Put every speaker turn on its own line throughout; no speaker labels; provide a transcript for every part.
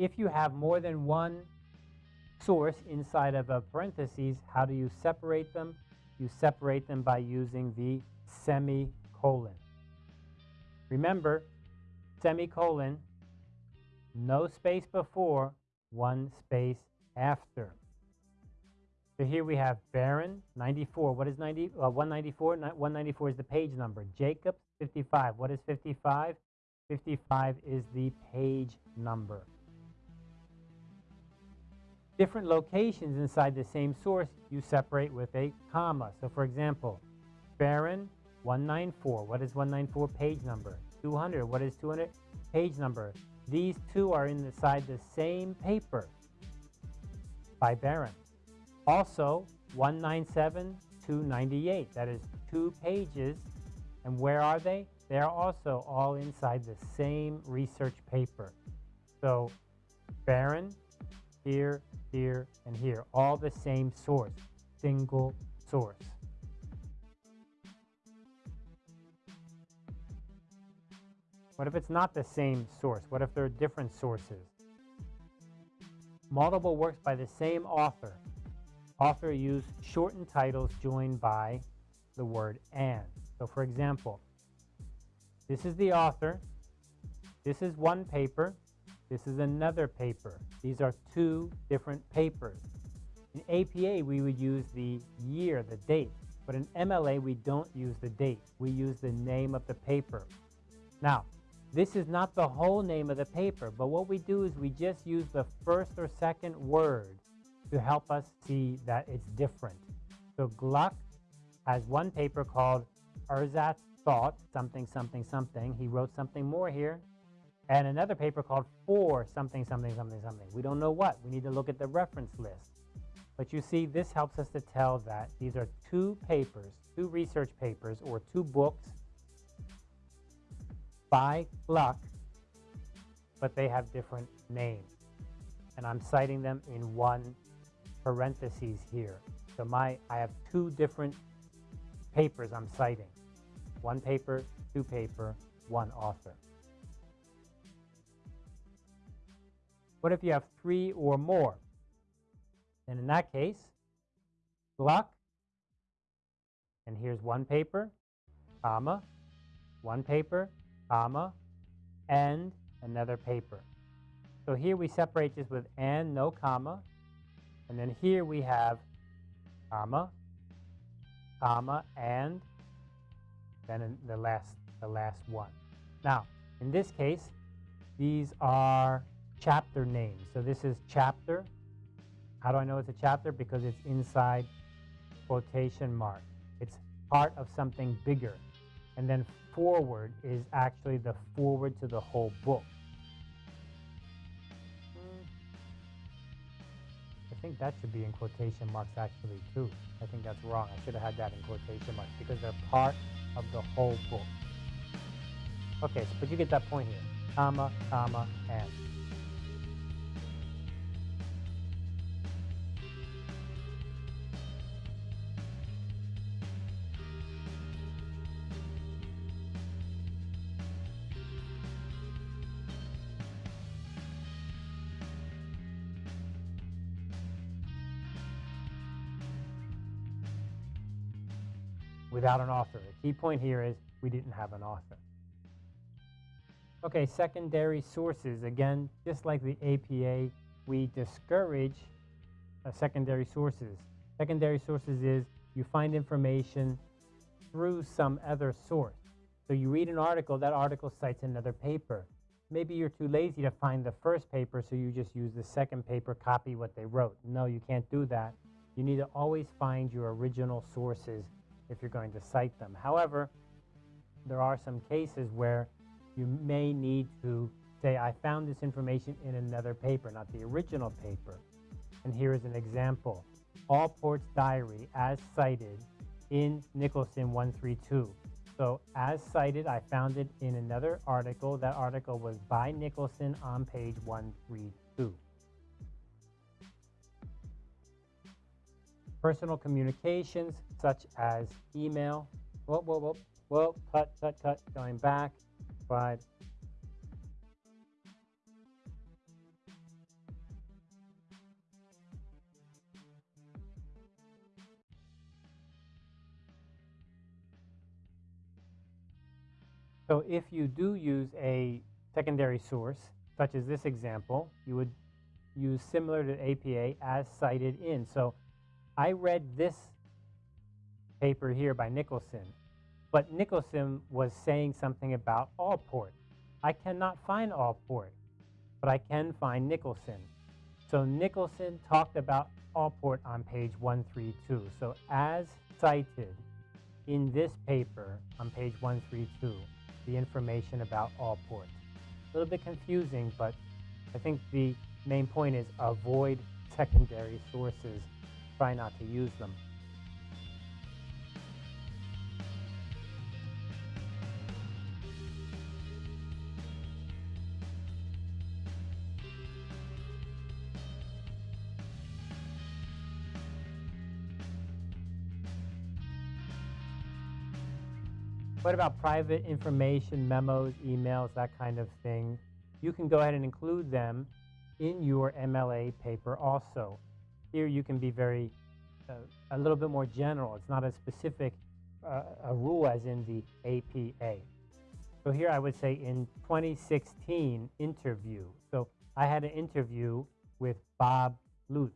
if you have more than one source inside of a parentheses, how do you separate them? You separate them by using the semicolon. Remember, semicolon, no space before, one space after. So here we have Barron, 94. What is 90? Uh, 194? 194 is the page number. Jacobs, 55. What is 55? 55 is the page number. Different locations inside the same source you separate with a comma. So for example, Barron, 194. What is 194 page number? 200. What is 200 page number? These two are inside the same paper by Barron. Also, 197, 298. That is two pages. And where are they? They are also all inside the same research paper. So, Barron, here, here, and here, all the same source, single source. What if it's not the same source? What if there are different sources? Multiple works by the same author. Author use shortened titles joined by the word and. So for example, this is the author, this is one paper, this is another paper. These are two different papers. In APA, we would use the year, the date, but in MLA, we don't use the date. We use the name of the paper. Now, this is not the whole name of the paper, but what we do is we just use the first or second word to help us see that it's different. So Gluck has one paper called Ersatz Thought, something, something, something. He wrote something more here. And another paper called For something, something, something, something. We don't know what. We need to look at the reference list. But you see, this helps us to tell that these are two papers, two research papers, or two books by Gluck, but they have different names. And I'm citing them in one parentheses here. So my, I have two different papers I'm citing. One paper, two paper, one author. What if you have three or more? Then in that case, Gluck, and here's one paper, comma, one paper, comma, and another paper. So here we separate this with and, no comma, and then here we have comma, comma, and then the last, the last one. Now, in this case, these are chapter name. So this is chapter. How do I know it's a chapter? Because it's inside quotation mark. It's part of something bigger. And then foreword is actually the foreword to the whole book. I think that should be in quotation marks actually too. I think that's wrong. I should have had that in quotation marks because they're part of the whole book. Okay, so, but you get that point here. Comma, comma, and. Without an author. The key point here is we didn't have an author. Okay, secondary sources. Again, just like the APA, we discourage uh, secondary sources. Secondary sources is you find information through some other source. So you read an article, that article cites another paper. Maybe you're too lazy to find the first paper, so you just use the second paper, copy what they wrote. No, you can't do that. You need to always find your original sources if you're going to cite them. However, there are some cases where you may need to say, I found this information in another paper, not the original paper. And here is an example. Allport's diary as cited in Nicholson 132. So as cited, I found it in another article. That article was by Nicholson on page 132. personal communications such as email. Whoa, whoa, whoa, whoa, cut, cut, cut, going back. But So if you do use a secondary source, such as this example, you would use similar to APA as cited in. So I read this paper here by Nicholson, but Nicholson was saying something about Allport. I cannot find Allport, but I can find Nicholson. So Nicholson talked about Allport on page 132. So as cited in this paper on page 132, the information about Allport. A little bit confusing, but I think the main point is avoid secondary sources. Try not to use them. What about private information, memos, emails, that kind of thing? You can go ahead and include them in your MLA paper also. Here you can be very, uh, a little bit more general. It's not as specific uh, a rule as in the APA. So here I would say in 2016 interview. So I had an interview with Bob Lutz.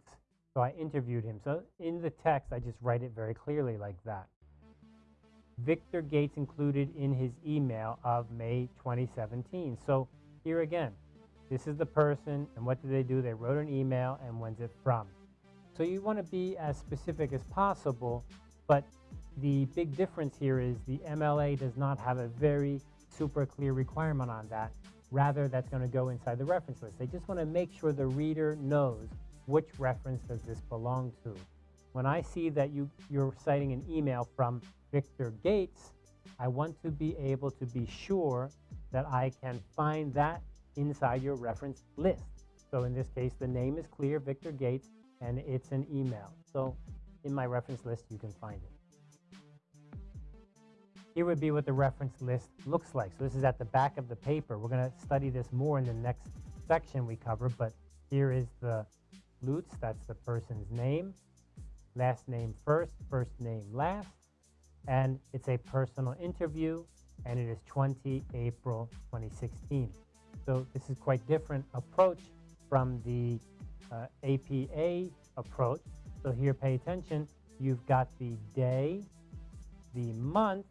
So I interviewed him. So in the text, I just write it very clearly like that. Victor Gates included in his email of May 2017. So here again, this is the person, and what did they do? They wrote an email, and when's it from? So you want to be as specific as possible, but the big difference here is the MLA does not have a very super clear requirement on that. Rather, that's going to go inside the reference list. They just want to make sure the reader knows which reference does this belong to. When I see that you, you're citing an email from Victor Gates, I want to be able to be sure that I can find that inside your reference list. So in this case, the name is clear, Victor Gates, and it's an email. So in my reference list, you can find it. Here would be what the reference list looks like. So this is at the back of the paper. We're going to study this more in the next section we cover, but here is the Lutz, that's the person's name last name first, first name last, and it's a personal interview, and it is 20 April 2016. So this is quite different approach from the uh, APA approach. So here, pay attention. You've got the day, the month,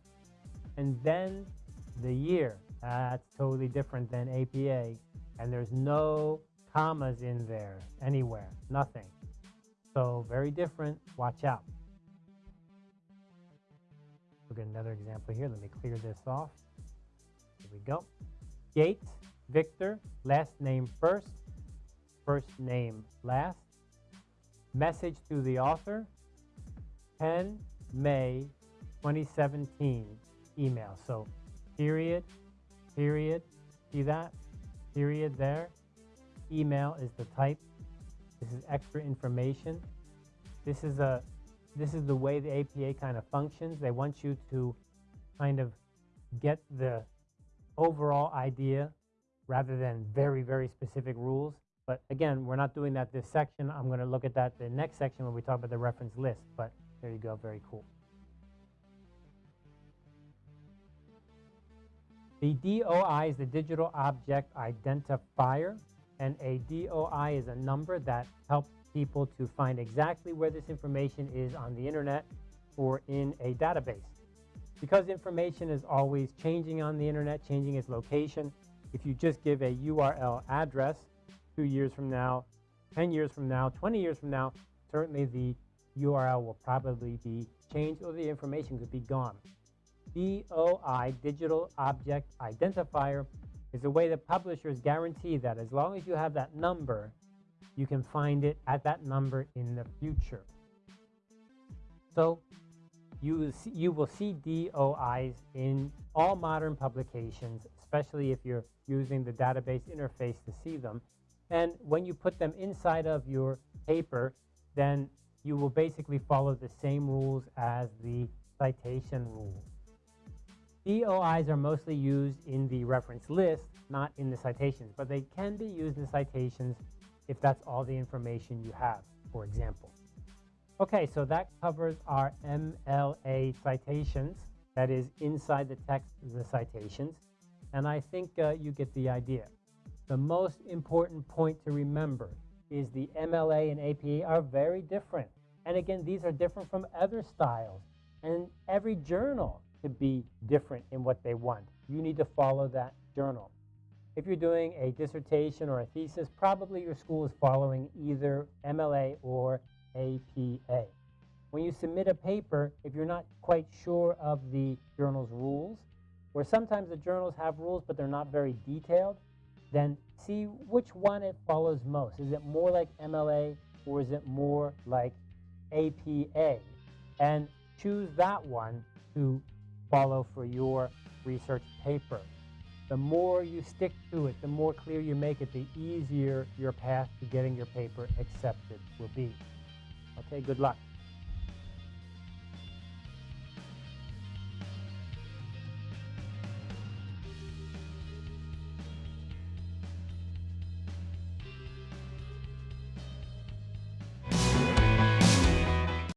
and then the year. That's totally different than APA. And there's no commas in there anywhere, nothing. So very different. Watch out. Look at another example here. Let me clear this off. Here we go. Gates, Victor, last name first, first name last. Message to the author, 10 May 2017 email. So period, period, see that? Period there. Email is the type this is extra information. This is a this is the way the APA kind of functions. They want you to kind of get the overall idea rather than very, very specific rules. But again, we're not doing that this section. I'm going to look at that the next section when we talk about the reference list. But there you go, very cool. The DOI is the Digital Object Identifier and a DOI is a number that helps people to find exactly where this information is on the internet or in a database. Because information is always changing on the internet, changing its location, if you just give a URL address two years from now, 10 years from now, 20 years from now, certainly the URL will probably be changed or the information could be gone. DOI, Digital Object Identifier, is a way that publishers guarantee that as long as you have that number, you can find it at that number in the future. So you will see, you will see DOIs in all modern publications, especially if you're using the database interface to see them. And when you put them inside of your paper, then you will basically follow the same rules as the citation rules. DOIs are mostly used in the reference list, not in the citations, but they can be used in citations if that's all the information you have, for example. Okay, so that covers our MLA citations, that is inside the text the citations. And I think uh, you get the idea. The most important point to remember is the MLA and APA are very different. And again, these are different from other styles. And every journal could be different in what they want. You need to follow that journal. If you're doing a dissertation or a thesis, probably your school is following either MLA or APA. When you submit a paper, if you're not quite sure of the journal's rules, or sometimes the journals have rules but they're not very detailed, then see which one it follows most. Is it more like MLA or is it more like APA? And choose that one to follow for your research paper. The more you stick to it, the more clear you make it, the easier your path to getting your paper accepted will be. Okay, good luck.